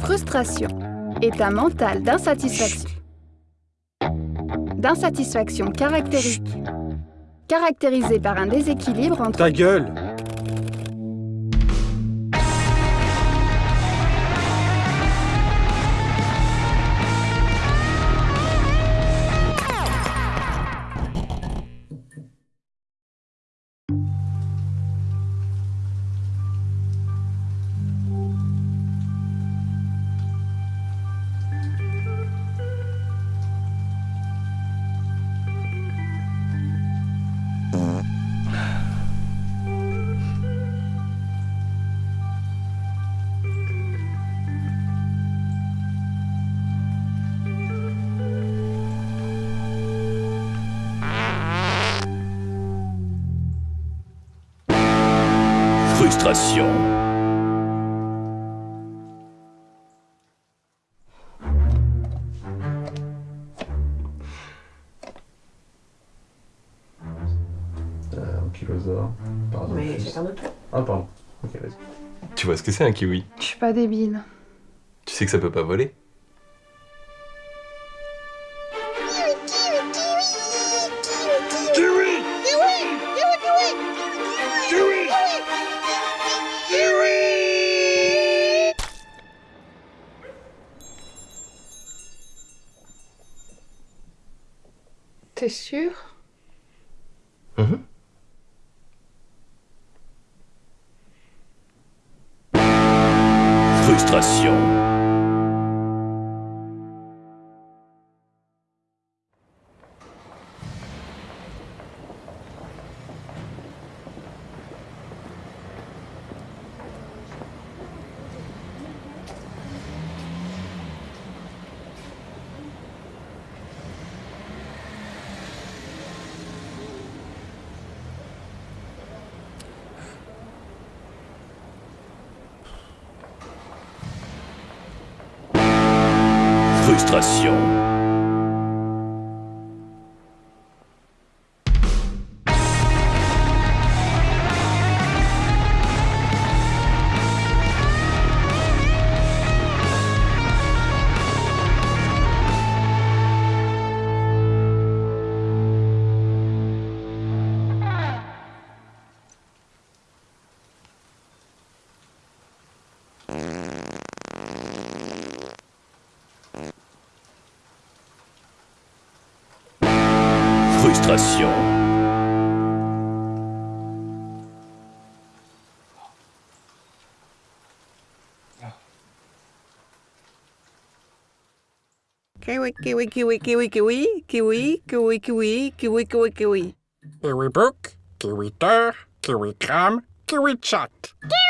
Frustration, état mental d'insatisfaction. D'insatisfaction caractérisée. Caractérisée par un déséquilibre entre... Ta gueule Frustration. Euh. Pardon. Mais chacun. Ah, pardon. Ok, vas-y. Tu vois ce que c'est un kiwi? Je suis pas débile. Tu sais que ça peut pas voler? T'es sûr? Mhm. Frustration. Illustration. Frustration. Kiwi, kiwi, kiwi, kiwi, kiwi, kiwi, kiwi, kiwi, kiwi, kiwi, kiwi. Kiwi Book, Kiwi Teur, Kiwi Cram, Kiwi Chat. Kiwi